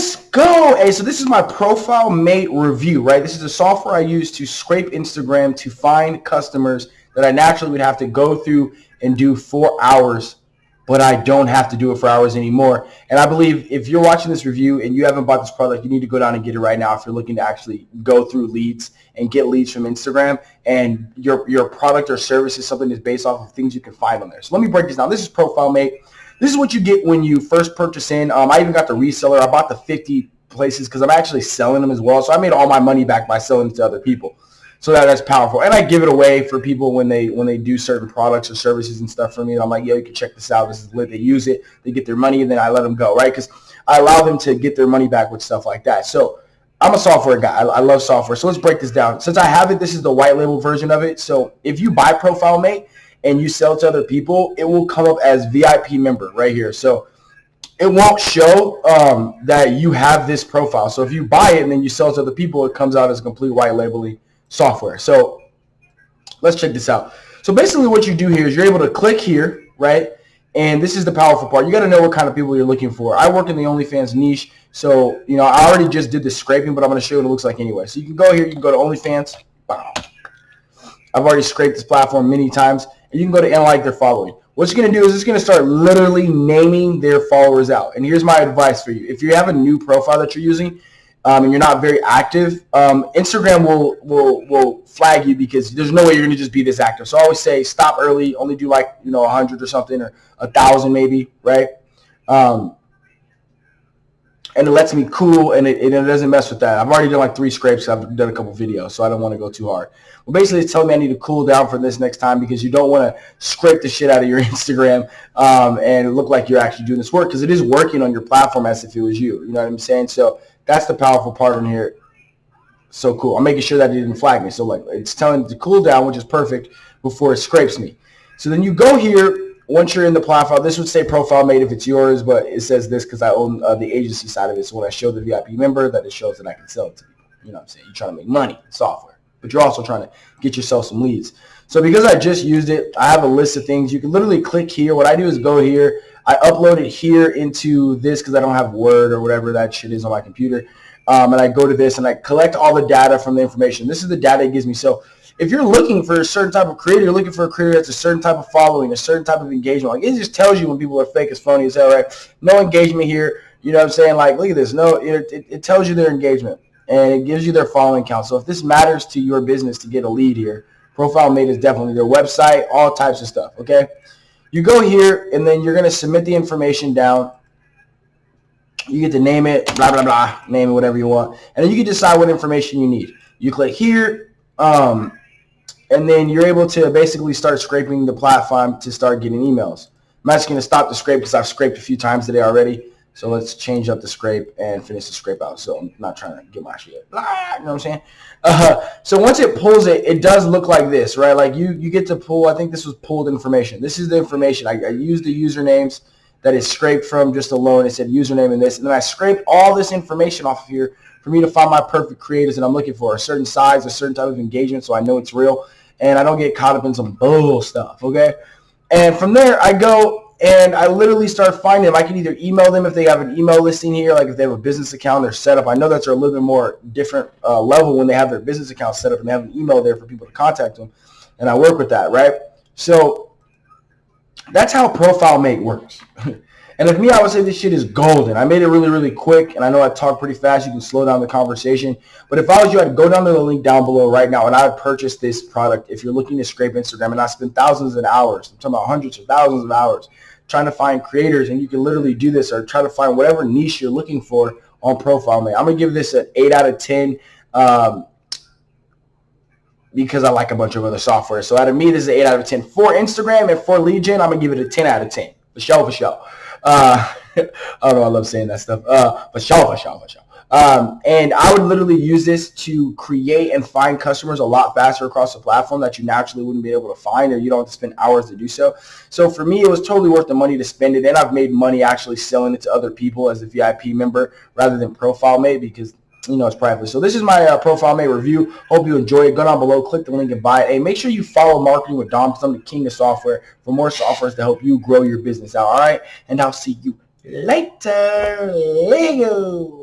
Let's go. Hey, so this is my Profile Mate review, right? This is the software I use to scrape Instagram to find customers that I naturally would have to go through and do four hours, but I don't have to do it for hours anymore. And I believe if you're watching this review and you haven't bought this product, you need to go down and get it right now if you're looking to actually go through leads and get leads from Instagram and your, your product or service is something that's based off of things you can find on there. So let me break this down. This is Profile Mate. This is what you get when you first purchase in. Um, I even got the reseller. I bought the 50 places because I'm actually selling them as well. So I made all my money back by selling to other people. So that, that's powerful. And I give it away for people when they when they do certain products or services and stuff for me. I'm like, yo, you can check this out. This is lit. They use it. They get their money, and then I let them go, right? Because I allow them to get their money back with stuff like that. So I'm a software guy. I, I love software. So let's break this down. Since I have it, this is the white label version of it. So if you buy Profile Mate, and you sell to other people, it will come up as VIP member right here. So it won't show um, that you have this profile. So if you buy it and then you sell to other people, it comes out as a complete white labeling software. So let's check this out. So basically what you do here is you're able to click here, right? And this is the powerful part. You got to know what kind of people you're looking for. I work in the OnlyFans niche. So, you know, I already just did the scraping, but I'm going to show you what it looks like anyway. So you can go here. You can go to OnlyFans. Wow. I've already scraped this platform many times you can go to analyze their following. What you're going to do is it's going to start literally naming their followers out. And here's my advice for you. If you have a new profile that you're using um, and you're not very active, um, Instagram will, will, will flag you because there's no way you're going to just be this active. So I always say stop early, only do like, you know, 100 or something or a 1,000 maybe, right? Um, and it lets me cool and it, it, doesn't mess with that. I've already done like three scrapes. I've done a couple videos, so I don't want to go too hard. Well, basically, it's telling me I need to cool down for this next time because you don't want to scrape the shit out of your Instagram um, and look like you're actually doing this work because it is working on your platform as if it was you. You know what I'm saying? So that's the powerful part in here. So cool. I'm making sure that it didn't flag me. So like it's telling it to cool down, which is perfect before it scrapes me. So then you go here once you're in the profile, this would say Profile Mate if it's yours, but it says this because I own uh, the agency side of it. So when I show the VIP member, that it shows that I can sell it to people. You know what I'm saying? You're trying to make money, software, but you're also trying to get yourself some leads. So because I just used it, I have a list of things. You can literally click here. What I do is go here. I upload it here into this because I don't have Word or whatever that shit is on my computer. Um, and I go to this and I collect all the data from the information. This is the data it gives me. So if you're looking for a certain type of creator, you're looking for a creator that's a certain type of following, a certain type of engagement. Like it just tells you when people are fake as phony as hell, right? No engagement here. You know what I'm saying? Like, look at this. No, it, it, it tells you their engagement and it gives you their following count. So if this matters to your business to get a lead here, Profile Mate is definitely their website, all types of stuff. Okay. You go here and then you're going to submit the information down. You get to name it, blah, blah, blah, name it whatever you want. And then you can decide what information you need. You click here. Um, and then you're able to basically start scraping the platform to start getting emails. I'm actually going to stop the scrape because I've scraped a few times today already. So let's change up the scrape and finish the scrape out. So I'm not trying to get my shit. You know what I'm saying? Uh, so once it pulls it, it does look like this, right? Like you, you get to pull, I think this was pulled information. This is the information. I, I used the usernames that is scraped from just alone. It said username and this. And then I scraped all this information off of here for me to find my perfect creators that I'm looking for. A certain size, a certain type of engagement so I know it's real and I don't get caught up in some bull stuff, okay? And from there, I go and I literally start finding them. I can either email them if they have an email listing here, like if they have a business account, they're set up. I know that's a little bit more different uh, level when they have their business account set up and they have an email there for people to contact them. And I work with that, right? So that's how Profile Mate works. And if me, I would say this shit is golden. I made it really, really quick, and I know I talk pretty fast. You can slow down the conversation. But if I was you, I'd go down to the link down below right now, and I would purchase this product. If you're looking to scrape Instagram, and I spend thousands of hours, I'm talking about hundreds of thousands of hours, trying to find creators, and you can literally do this or try to find whatever niche you're looking for on Profile Mate. I'm gonna give this an eight out of ten. Um, because I like a bunch of other software. So out of me, this is an 8 out of 10. For Instagram and for lead gen, I'm going to give it a 10 out of 10. For sure, for sure. Uh, I. I love saying that stuff. Uh, for sure, for sure. Um, and I would literally use this to create and find customers a lot faster across the platform that you naturally wouldn't be able to find or you don't have to spend hours to do so. So for me, it was totally worth the money to spend it. And I've made money actually selling it to other people as a VIP member rather than Profile Mate because you know, it's private. So this is my uh, Profile Mate review. Hope you enjoy it. Go down below, click the link and buy it. Hey, make sure you follow Marketing with Dom I'm the king of software for more softwares to help you grow your business out. All right, and I'll see you later. Lego.